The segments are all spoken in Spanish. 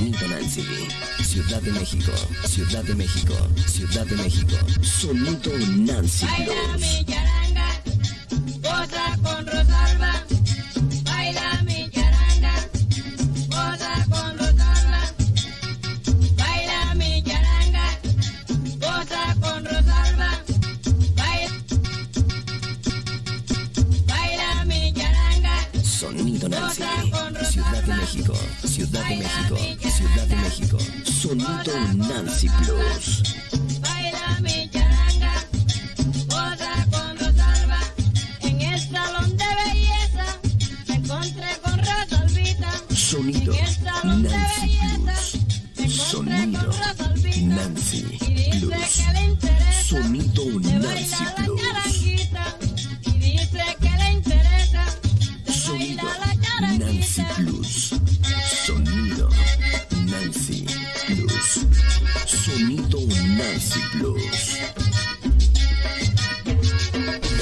Benito Nancy, Ciudad de México, Ciudad de México, Ciudad de México, Sonido Nancy Blues. Sonido Nancy. Ciudad de México, Ciudad de México, Ciudad de México. Sonido Nancy Blues. baila mi charanga, goza con Rosalba. En el salón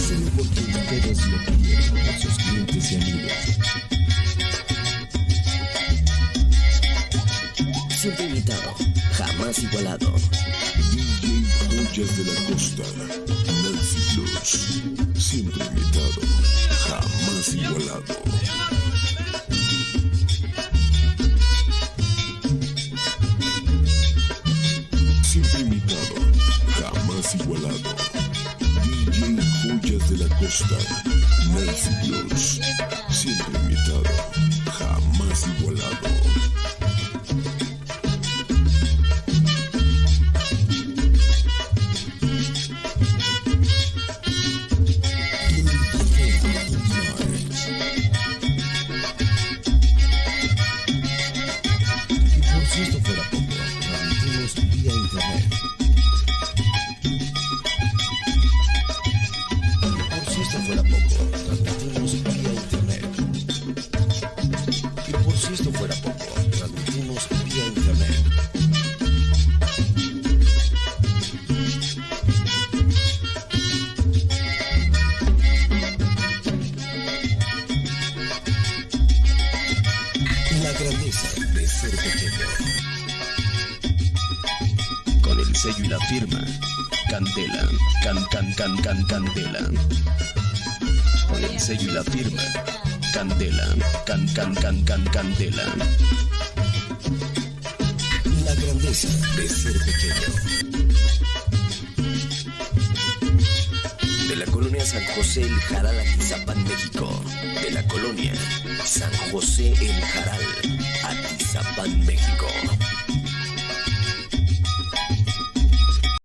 Solo porque a sus clientes y amigos. Siempre imitado, jamás igualado. DJ Joyas de la Costa, Nancy siempre imitado, jamás igualado. Igualado. DJ Joyas de la Costa, Nancy Blues, siempre si esto fuera poco, transmitimos vía internet. La grandeza de ser pequeño. con el sello y la firma Candela, can can can can Candela. Con el sello y la firma Candela, can can can can Candela. La grandeza de ser pequeño. De la colonia San José El Jaral, Atizapán, México. De la colonia San José El Jaral, Atizapán, México.